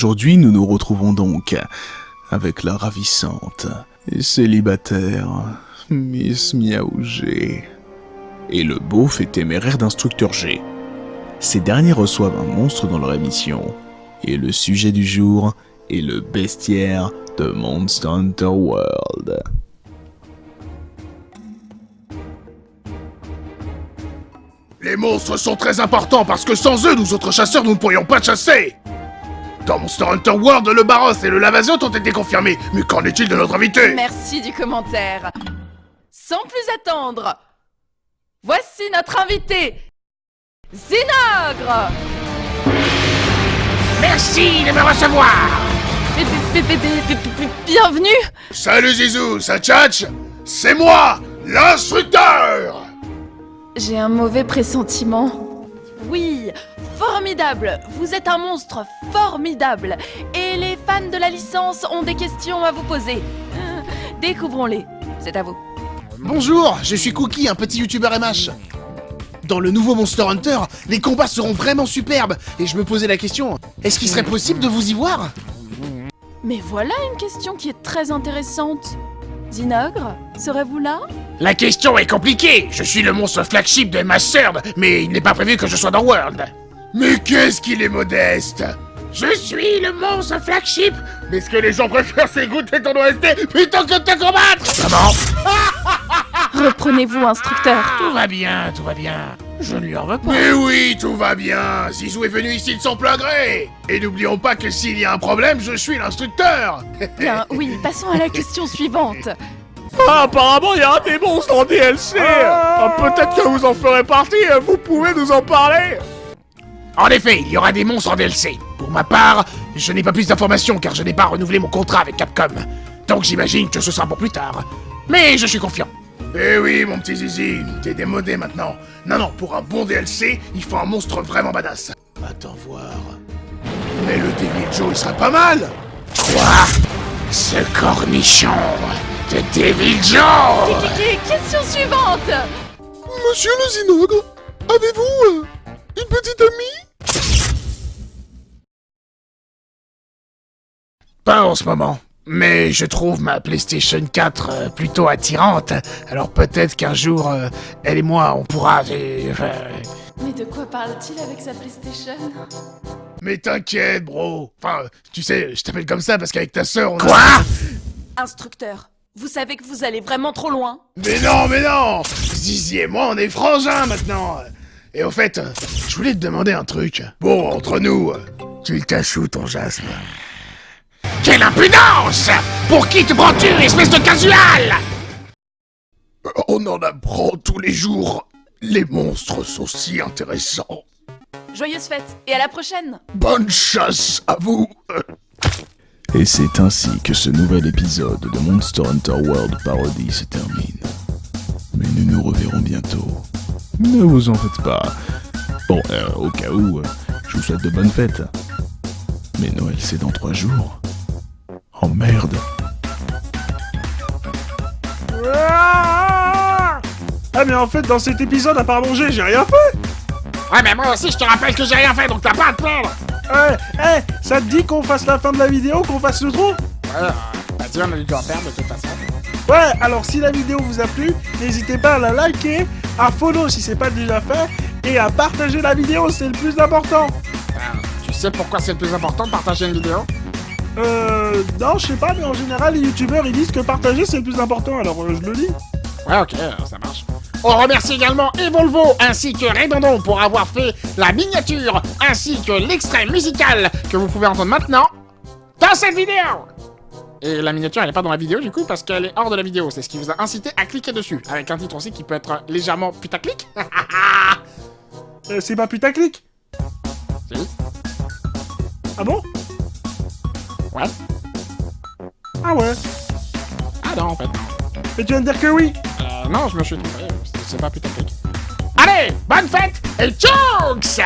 aujourd'hui, nous nous retrouvons donc avec la ravissante et célibataire Miss Miaou G et le beauf et téméraire d'instructeur G. Ces derniers reçoivent un monstre dans leur émission, et le sujet du jour est le bestiaire de Monster Hunter World. Les monstres sont très importants parce que sans eux, nous autres chasseurs, nous ne pourrions pas chasser Dans Monster Hunter World, le Baros et le Lavaziot ont été confirmés, mais qu'en est-il de notre invité? Merci du commentaire. Sans plus attendre, voici notre invité, Zinogre. Merci de me recevoir. Bienvenue. Salut Zizou, ça tchatch? C'est moi, l'instructeur! J'ai un mauvais pressentiment. Oui, formidable Vous êtes un monstre formidable Et les fans de la licence ont des questions à vous poser. Découvrons-les. C'est à vous. Bonjour, je suis Cookie, un petit youtubeur MH. Dans le nouveau Monster Hunter, les combats seront vraiment superbes, et je me posais la question, est-ce qu'il serait possible de vous y voir? Mais voilà une question qui est très intéressante. Zinogre, serez-vous là? La question est compliquée. Je suis le monstre flagship de Mastered, mais il n'est pas prévu que je sois dans World. Mais qu'est-ce qu'il est modeste? Je suis le monstre flagship. Mais ce que les gens préfèrent, c'est goûter ton OST plutôt que de te combattre. Maman Reprenez-vous, instructeur. Tout va bien, tout va bien. Je ne lui en veux pas. Mais oui, tout va bien. Zizou est venu ici de son plein gré. Et n'oublions pas que s'il y a un problème, je suis l'instructeur. Bien, oui, passons à la question suivante. Ah, apparemment, il y a des monstres en DLC Ah, Peut-être que vous en ferez partie, vous pouvez nous en parler En effet, il y aura des monstres en DLC. Pour ma part, je n'ai pas plus d'informations car je n'ai pas renouvelé mon contrat avec Capcom. Donc j'imagine que ce sera pour plus tard. Mais je suis confiant. Eh oui, mon petit Zizi, t'es démodé maintenant. Non, non, pour un bon DLC, il faut un monstre vraiment badass. Attends voir. Mais le Devil Joe, il serait pas mal Quoi Ce cornichon de Devil Joe Question suivante Monsieur le Zinogre, avez-vous euh, une petite amie? Pas en ce moment. Mais je trouve ma PlayStation 4 euh, plutôt attirante. Alors peut-être qu'un jour, euh, elle et moi, on pourra... euh, Mais de quoi parle-t-il avec sa PlayStation? Mais t'inquiète, bro. Enfin, tu sais, je t'appelle comme ça parce qu'avec ta sœur, on a... Quoi? Instructeur, vous savez que vous allez vraiment trop loin Mais non, mais non Zizi et moi, on est frangins maintenant Et au fait, je voulais te demander un truc. Bon, entre nous, tu le caches où, ton jasme Quelle impudence Pour qui te prends-tu, espèce de casual On en apprend tous les jours. Les monstres sont si intéressants. Joyeuse fête et à la prochaine Bonne chasse à vous Et c'est ainsi que ce nouvel épisode de Monster Hunter World Parody se termine. Mais nous nous reverrons bientôt. Ne vous en faites pas. Bon, euh, au cas où, euh, je vous souhaite de bonnes fêtes. Mais Noël c'est dans trois jours. Oh merde. Ah, mais en fait, dans cet épisode, à part manger, j'ai rien fait. Ouais, mais moi aussi, je te rappelle que j'ai rien fait, donc t'as pas à te plaindre. Eh, eh, ça te dit qu'on fasse la fin de la vidéo, qu'on fasse le trou? Bah, tu on a dû en faire de toute façon. Ouais, alors si la vidéo vous a plu, n'hésitez pas à la liker, à follow si c'est pas déjà fait, et à partager la vidéo, c'est le plus important. Tu sais pourquoi c'est le plus important de partager une vidéo? Euh, non, je sais pas, mais en général, les youtubeurs, ils disent que partager, c'est le plus important, alors euh, je le dis. Ouais, ok, ça marche. On remercie également Evolvo ainsi que Redondon pour avoir fait la miniature ainsi que l'extrait musical que vous pouvez entendre maintenant dans cette vidéo. Et la miniature, elle n'est pas dans la vidéo du coup parce qu'elle est hors de la vidéo. C'est ce qui vous a incité à cliquer dessus. Avec un titre aussi qui peut être légèrement putaclic. Euh, c'est pas putaclic? Si. Ah bon? Ouais. Ah ouais Ah non, en fait. Mais tu viens de dire que oui Euh, non, je me suis trompé. C'est- pas putaclic. Allez, bonne fête et tchouks